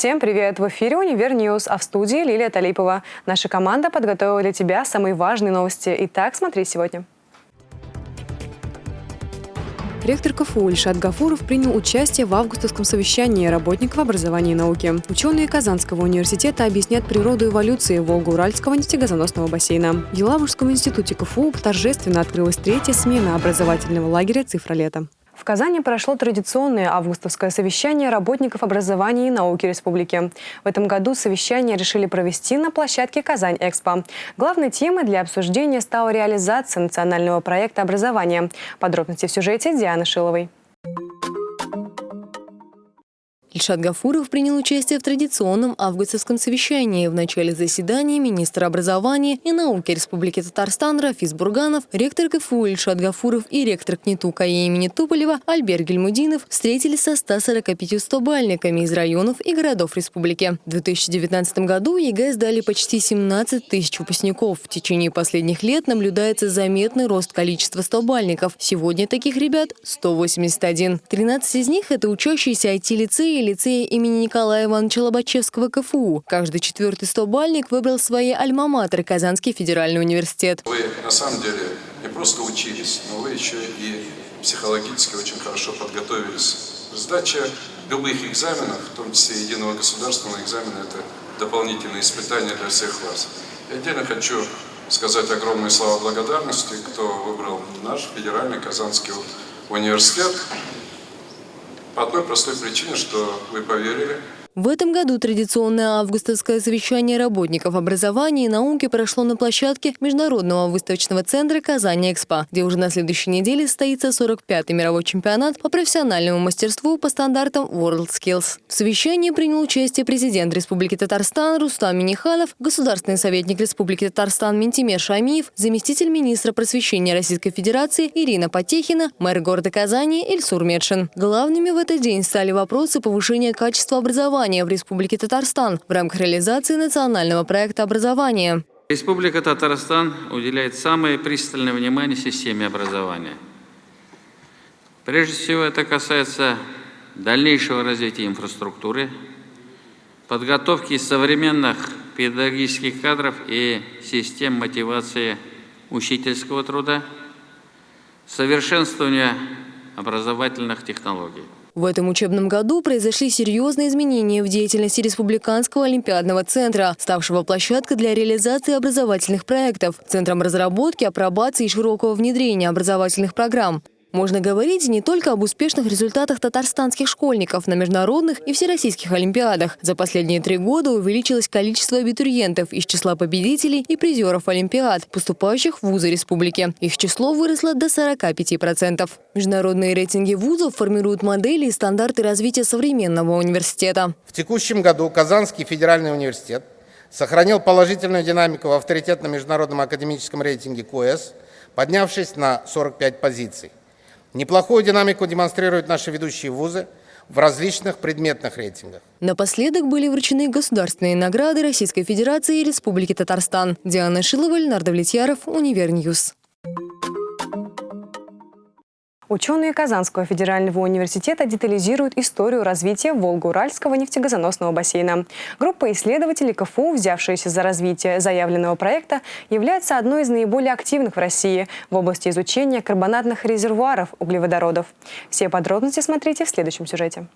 Всем привет! В эфире «Универ News», а в студии Лилия Талипова. Наша команда подготовила для тебя самые важные новости. Итак, смотри сегодня. Ректор КФУ Ильшат Гафуров принял участие в августовском совещании работников образования и науки. Ученые Казанского университета объяснят природу эволюции Волго-Уральского нефтегазоносного бассейна. В Елабужском институте КФУ торжественно открылась третья смена образовательного лагеря «Цифра лета». В Казани прошло традиционное августовское совещание работников образования и науки республики. В этом году совещание решили провести на площадке «Казань-Экспо». Главной темой для обсуждения стала реализация национального проекта образования. Подробности в сюжете Дианы Шиловой. Ильшат Гафуров принял участие в традиционном августовском совещании. В начале заседания министр образования и науки Республики Татарстан Рафис Бурганов, ректор КФУ Ильшат Гафуров и ректор КНИТУ-КАИ имени Туполева Альберт Гельмудинов встретились со 145 стобалльниками из районов и городов республики. В 2019 году ЕГЭ сдали почти 17 тысяч выпускников. В течение последних лет наблюдается заметный рост количества стобальников. Сегодня таких ребят 181. 13 из них – это учащиеся IT-лицеи и лицея имени Николая Ивановича Лобачевского КФУ. Каждый четвертый стобальник выбрал свои альма-матеры Казанский федеральный университет. Вы на самом деле не просто учились, но вы еще и психологически очень хорошо подготовились. Сдача любых экзаменов, в том числе единого государственного экзамена, это дополнительные испытания для всех вас. Я отдельно хочу сказать огромные слова благодарности, кто выбрал наш федеральный Казанский университет. По одной простой причине, что вы поверили в этом году традиционное августовское совещание работников образования и науки прошло на площадке Международного выставочного центра «Казань-Экспо», где уже на следующей неделе состоится 45-й мировой чемпионат по профессиональному мастерству по стандартам WorldSkills. В совещании принял участие президент Республики Татарстан Рустам Миниханов, государственный советник Республики Татарстан Ментимер Шамиев, заместитель министра просвещения Российской Федерации Ирина Потехина, мэр города Казани Ильсур Медшин. Главными в этот день стали вопросы повышения качества образования образования в Республике Татарстан в рамках реализации национального проекта образования. Республика Татарстан уделяет самое пристальное внимание системе образования. Прежде всего это касается дальнейшего развития инфраструктуры, подготовки современных педагогических кадров и систем мотивации учительского труда, совершенствования образовательных технологий. В этом учебном году произошли серьезные изменения в деятельности Республиканского олимпиадного центра, ставшего площадкой для реализации образовательных проектов, центром разработки, апробации и широкого внедрения образовательных программ. Можно говорить не только об успешных результатах татарстанских школьников на международных и всероссийских олимпиадах. За последние три года увеличилось количество абитуриентов из числа победителей и призеров олимпиад, поступающих в вузы республики. Их число выросло до 45%. Международные рейтинги вузов формируют модели и стандарты развития современного университета. В текущем году Казанский федеральный университет сохранил положительную динамику в авторитетном международном академическом рейтинге QS, поднявшись на 45 позиций. Неплохую динамику демонстрируют наши ведущие вузы в различных предметных рейтингах. Напоследок были вручены государственные награды Российской Федерации и Республики Татарстан. Диана Шилова, Леонард Влетьяров, Универ News. Ученые Казанского федерального университета детализируют историю развития Волго-Уральского нефтегазоносного бассейна. Группа исследователей КФУ, взявшаяся за развитие заявленного проекта, является одной из наиболее активных в России в области изучения карбонатных резервуаров углеводородов. Все подробности смотрите в следующем сюжете.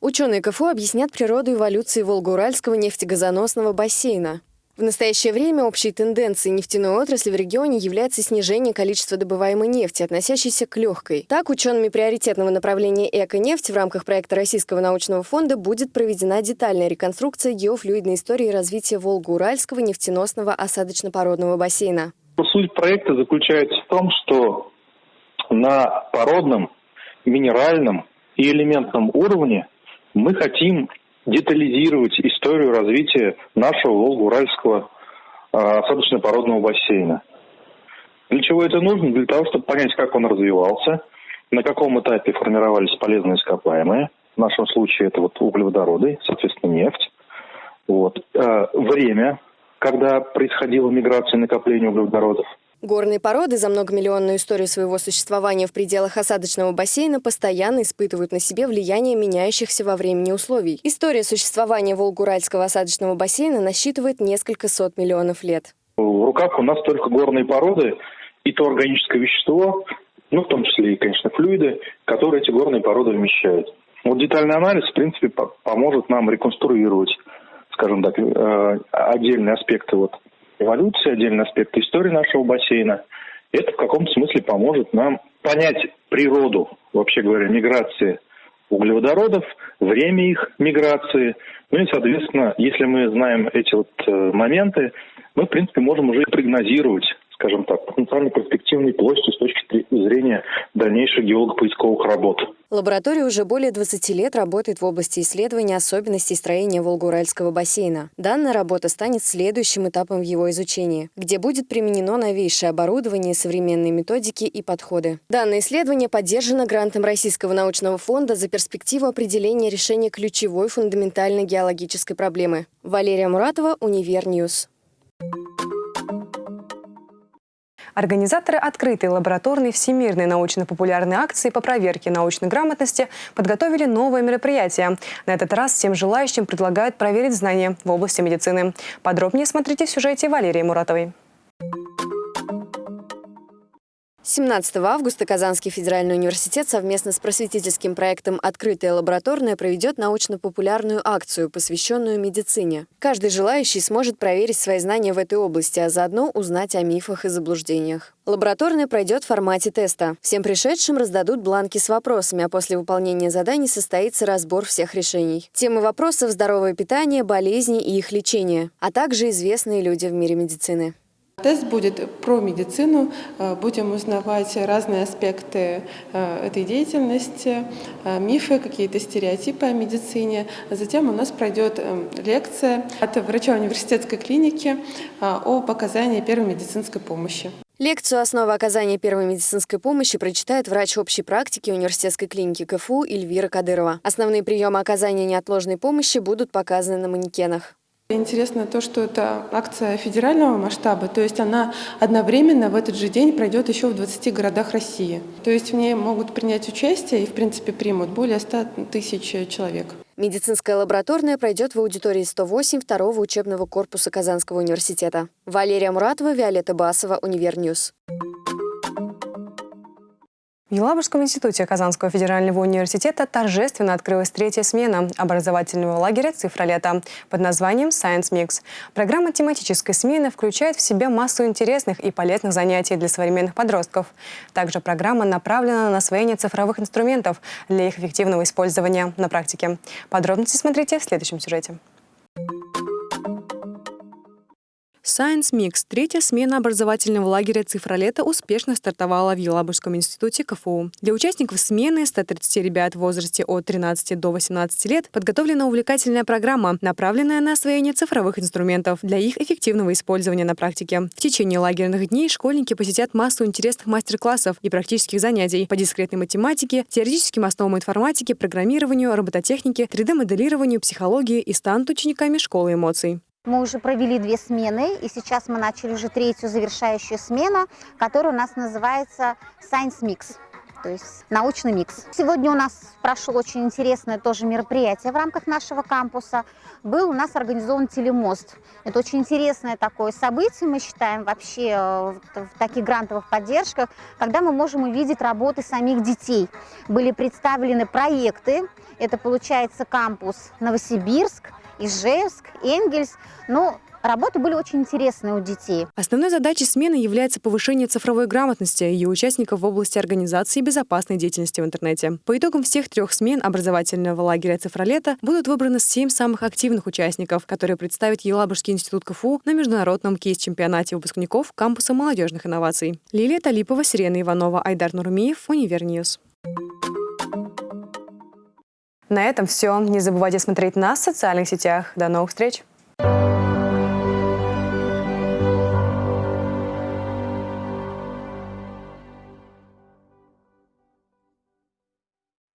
Ученые КФУ объяснят природу эволюции Волго-Уральского нефтегазоносного бассейна. В настоящее время общей тенденцией нефтяной отрасли в регионе является снижение количества добываемой нефти, относящейся к легкой. Так, учеными приоритетного направления «Эко-нефть» в рамках проекта Российского научного фонда будет проведена детальная реконструкция геофлюидной истории развития Волго-Уральского нефтеносного осадочно-породного бассейна. Суть проекта заключается в том, что на породном, минеральном и элементном уровне мы хотим детализировать историю развития нашего Волго-Уральского а, осадочно-породного бассейна. Для чего это нужно? Для того, чтобы понять, как он развивался, на каком этапе формировались полезные ископаемые. В нашем случае это вот углеводороды, соответственно, нефть. Вот. А, время, когда происходила миграция и накопление углеводородов. Горные породы за многомиллионную историю своего существования в пределах осадочного бассейна постоянно испытывают на себе влияние меняющихся во времени условий. История существования Волгуральского осадочного бассейна насчитывает несколько сот миллионов лет. В руках у нас только горные породы и то органическое вещество, ну, в том числе и, конечно, флюиды, которые эти горные породы вмещают. Вот детальный анализ, в принципе, поможет нам реконструировать, скажем так, э, отдельные аспекты вот эволюции, отдельные аспекты истории нашего бассейна. Это в каком-то смысле поможет нам понять природу, вообще говоря, миграции углеводородов, время их миграции. Ну и, соответственно, если мы знаем эти вот э, моменты, мы, в принципе, можем уже прогнозировать скажем так, потенциально перспективной площадью с точки зрения дальнейших геолого-поисковых работ. Лаборатория уже более 20 лет работает в области исследования особенностей строения Волго-Уральского бассейна. Данная работа станет следующим этапом в его изучении, где будет применено новейшее оборудование, современные методики и подходы. Данное исследование поддержано грантом Российского научного фонда за перспективу определения решения ключевой фундаментальной геологической проблемы. Валерия Муратова, Универ News. Организаторы открытой лабораторной всемирной научно-популярной акции по проверке научной грамотности подготовили новое мероприятие. На этот раз всем желающим предлагают проверить знания в области медицины. Подробнее смотрите в сюжете Валерии Муратовой. 17 августа Казанский федеральный университет совместно с просветительским проектом «Открытая лабораторная» проведет научно-популярную акцию, посвященную медицине. Каждый желающий сможет проверить свои знания в этой области, а заодно узнать о мифах и заблуждениях. Лабораторная пройдет в формате теста. Всем пришедшим раздадут бланки с вопросами, а после выполнения заданий состоится разбор всех решений. Темы вопросов – здоровое питание, болезни и их лечение, а также известные люди в мире медицины. Тест будет про медицину, э, будем узнавать разные аспекты э, этой деятельности, э, мифы, какие-то стереотипы о медицине. Затем у нас пройдет лекция от врача университетской клиники о показании первой медицинской помощи. Лекцию «Основы оказания первой медицинской помощи» прочитает врач общей практики университетской клиники КФУ Эльвира Кадырова. Основные приемы оказания неотложной помощи будут показаны на манекенах. Интересно то, что это акция федерального масштаба, то есть она одновременно в этот же день пройдет еще в 20 городах России. То есть в ней могут принять участие и, в принципе, примут более 100 тысяч человек. Медицинская лабораторная пройдет в аудитории 108 второго учебного корпуса Казанского университета. Валерия Муратова, Виолетта Басова, Универ News. В Елабужском институте Казанского федерального университета торжественно открылась третья смена образовательного лагеря «Цифра лета» под названием Science Mix. Программа тематической смены включает в себя массу интересных и полезных занятий для современных подростков. Также программа направлена на освоение цифровых инструментов для их эффективного использования на практике. Подробности смотрите в следующем сюжете. Science Mix, третья смена образовательного лагеря «Цифролета» успешно стартовала в Елабужском институте КФУ. Для участников смены 130 ребят в возрасте от 13 до 18 лет подготовлена увлекательная программа, направленная на освоение цифровых инструментов для их эффективного использования на практике. В течение лагерных дней школьники посетят массу интересных мастер-классов и практических занятий по дискретной математике, теоретическим основам информатики, программированию, робототехнике, 3D-моделированию, психологии и станут учениками школы эмоций. Мы уже провели две смены, и сейчас мы начали уже третью завершающую смену, которая у нас называется Science Mix, то есть научный микс. Сегодня у нас прошло очень интересное тоже мероприятие в рамках нашего кампуса. Был у нас организован телемост. Это очень интересное такое событие, мы считаем, вообще э, в таких грантовых поддержках, когда мы можем увидеть работы самих детей. Были представлены проекты, это получается кампус Новосибирск, Ижевск, Энгельс. Но Работы были очень интересные у детей. Основной задачей смены является повышение цифровой грамотности ее участников в области организации безопасной деятельности в интернете. По итогам всех трех смен образовательного лагеря «Цифра лета» будут выбраны семь самых активных участников, которые представят Елабужский институт КФУ на международном кейс-чемпионате выпускников кампуса молодежных инноваций. Лилия Талипова, Сирена Иванова, Айдар Нурмиев, Универ News. На этом все. Не забывайте смотреть нас в социальных сетях. До новых встреч!